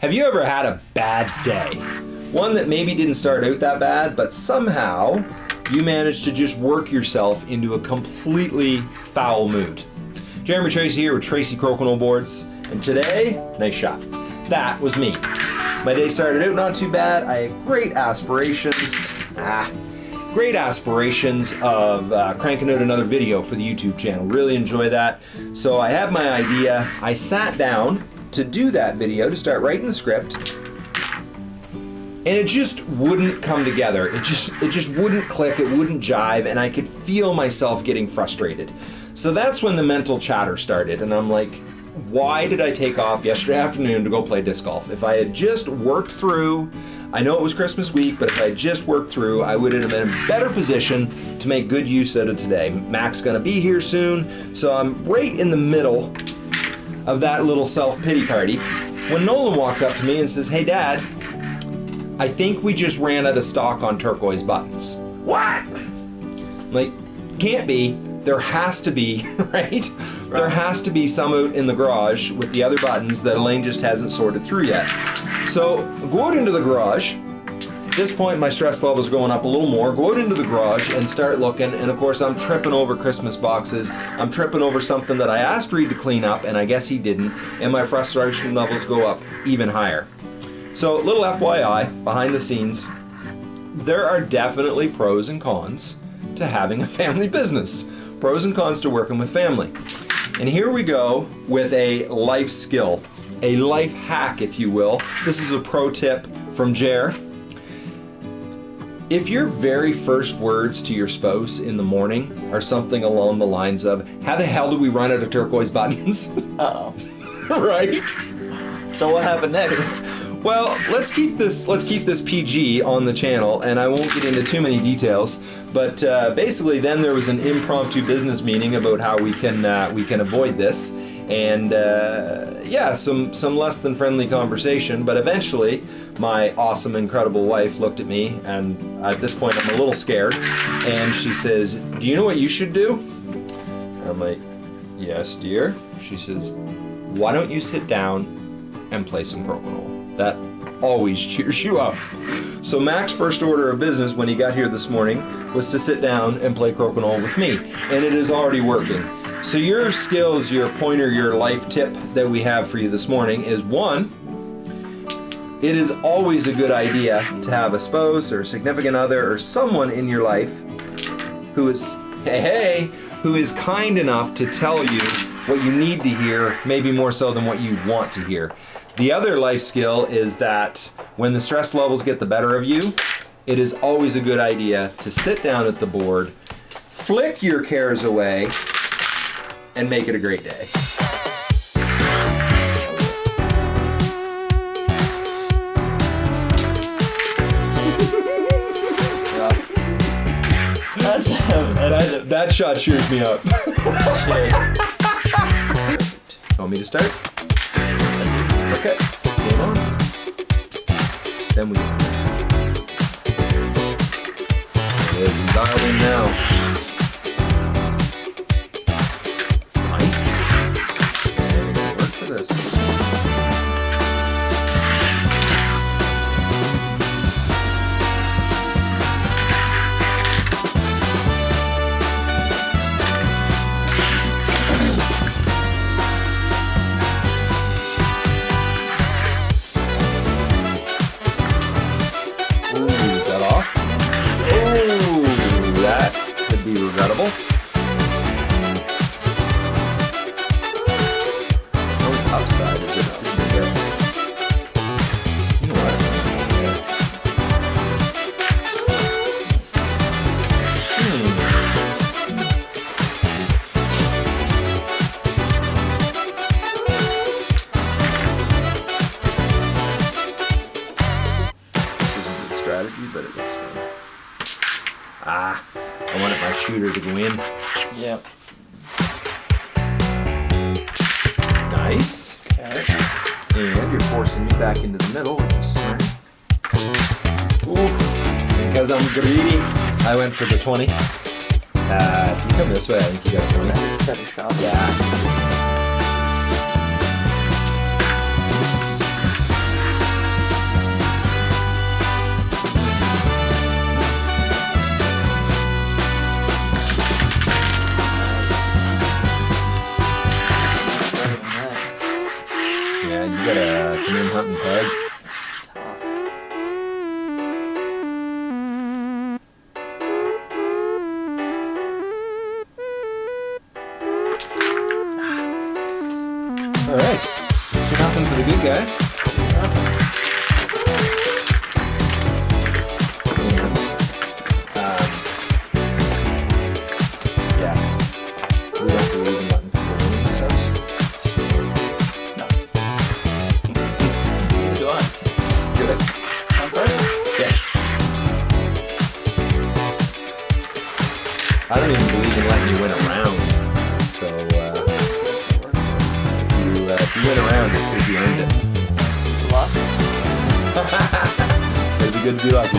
Have you ever had a bad day? One that maybe didn't start out that bad, but somehow you managed to just work yourself into a completely foul mood. Jeremy Tracy here with Tracy Crokinole Boards, and today, nice shot. That was me. My day started out not too bad. I had great aspirations. Ah, great aspirations of uh, cranking out another video for the YouTube channel. Really enjoy that. So I have my idea. I sat down to do that video, to start writing the script, and it just wouldn't come together. It just it just wouldn't click, it wouldn't jive, and I could feel myself getting frustrated. So that's when the mental chatter started, and I'm like, why did I take off yesterday afternoon to go play disc golf? If I had just worked through, I know it was Christmas week, but if I had just worked through, I would have been in a better position to make good use out of today. Mac's gonna be here soon, so I'm right in the middle of that little self-pity party when Nolan walks up to me and says, hey dad, I think we just ran out of stock on turquoise buttons. What? I'm like, can't be. There has to be, right? right? There has to be some out in the garage with the other buttons that Elaine just hasn't sorted through yet. So go out into the garage. At this point, my stress level's going up a little more. Go out into the garage and start looking. And of course, I'm tripping over Christmas boxes. I'm tripping over something that I asked Reed to clean up, and I guess he didn't. And my frustration levels go up even higher. So, little FYI, behind the scenes, there are definitely pros and cons to having a family business. Pros and cons to working with family. And here we go with a life skill, a life hack, if you will. This is a pro tip from Jer. If your very first words to your spouse in the morning are something along the lines of, How the hell do we run out of turquoise buttons? Uh oh. right? So what happened next? Well, let's keep this let's keep this PG on the channel, and I won't get into too many details. But uh, basically, then there was an impromptu business meeting about how we can uh, we can avoid this, and uh, yeah, some some less than friendly conversation. But eventually, my awesome, incredible wife looked at me, and at this point, I'm a little scared, and she says, "Do you know what you should do?" I'm like, "Yes, dear." She says, "Why don't you sit down and play some crokinole?" That always cheers you up. So Mac's first order of business when he got here this morning was to sit down and play crokinole with me, and it is already working. So your skills, your pointer, your life tip that we have for you this morning is one, it is always a good idea to have a spouse or a significant other or someone in your life who is, hey, hey, who is kind enough to tell you what you need to hear, maybe more so than what you want to hear. The other life skill is that when the stress levels get the better of you, it is always a good idea to sit down at the board, flick your cares away, and make it a great day. That, shot cheers me up. Want me to start? Okay, game on. Then we. It's dialed in now. In. Yep. Nice. Okay. And you're forcing me back into the middle, which is smart. Ooh. Because I'm greedy, I went for the 20. Uh, if you come this way, I think you got a 20. Better shot. Yeah. All right. Nothing for the good guy. And, um, yeah. We don't believe in letting people win in this house. No. Do I? Good. I'm first? Yes. I don't even believe in letting you win a round. So, uh, you, uh, if you win a round, it's because you earned it. Lost? It'd be good to be lucky.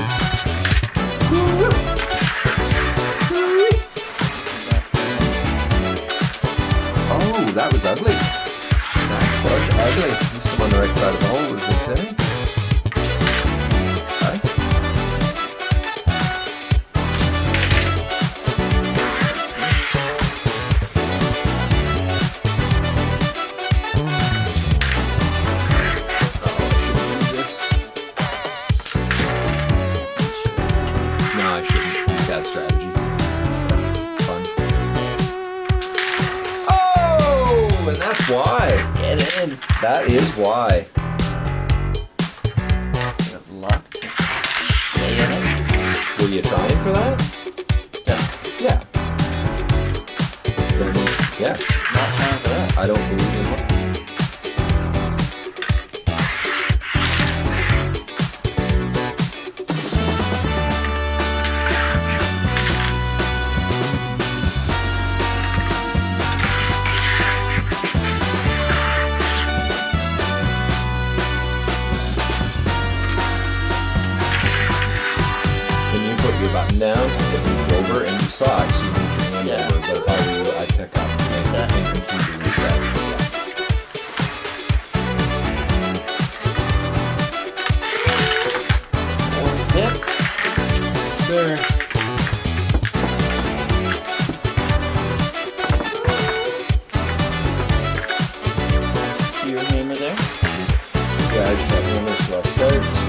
Oh, that was ugly. That was ugly. I'm on the right side of the hole, as they say. I shouldn't. Bad strategy. Fun. Oh, and that's why. Get in. That is why. Of luck. Were you trying for that? Yeah. Yeah. not trying for that. I don't believe it moved over and you saw it, so you moved your hand Yeah. over. But if I were you, I'd pick up and, Reset. and there. Yeah, I just so I'll start.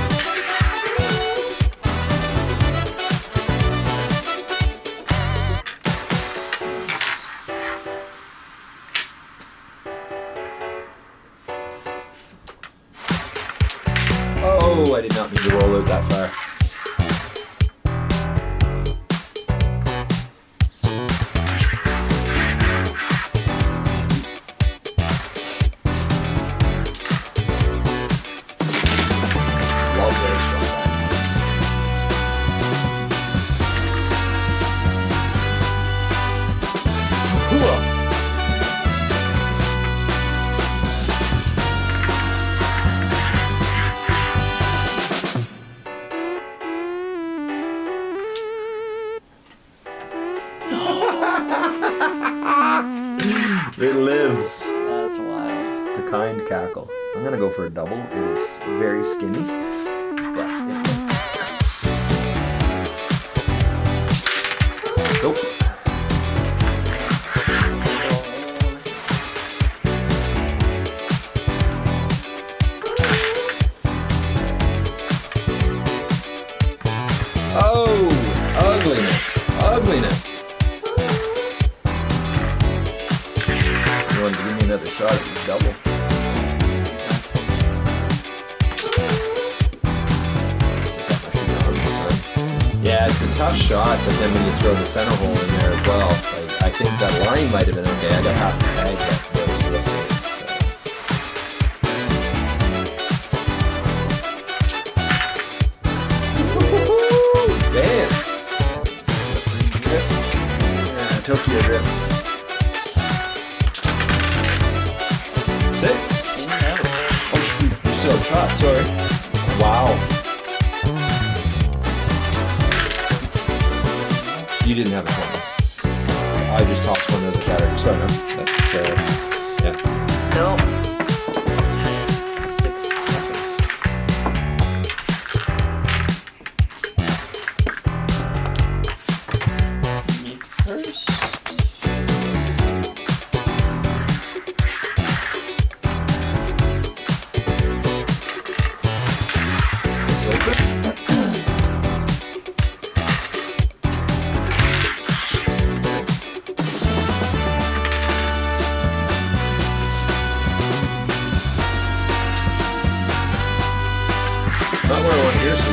Out that far. Kind cackle. I'm gonna go for a double. It is very skinny. But it- Nope. Oh, ugliness. Ugliness. You wanted to give me another shot double. It's a tough shot, but then when you throw the center hole in there as well, like, I think that line might have been okay. I got past the bag, but that was. Dance! Yeah, Tokyo Drift. Six. In and out. Oh shoot, you still shot, sorry. Wow. You didn't have a one. I just tossed one of the battery. Sorry, no. That's, uh, yeah. No.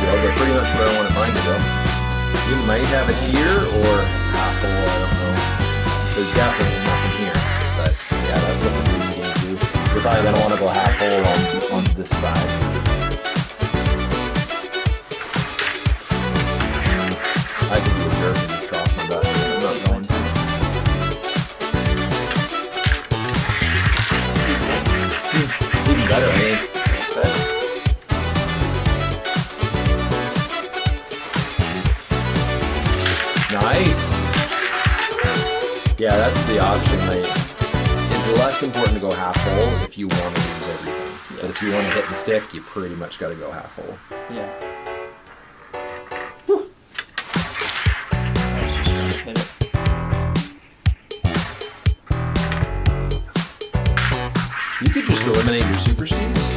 To go, but pretty much where I mine to go. You might have it here or half full, I don't know. There's definitely nothing here, but yeah, that's looking pretty skinny too. You're probably gonna want to go half hole on on this side. If you want to use everything. But if you want to hit the stick, you pretty much got to go half hole. yeah. Whew. I was just trying to hit it. You could just eliminate your super steams.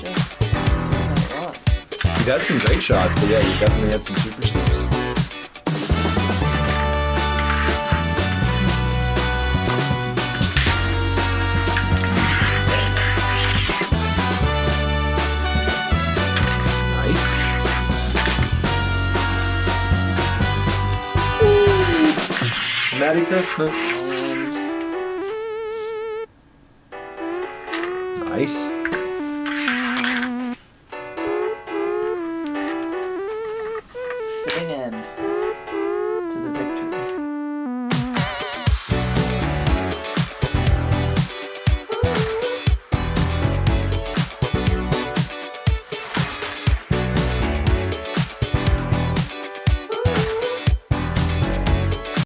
Just not a lot. You've had some great shots, but yeah, you definitely had some super Merry Christmas. Nice.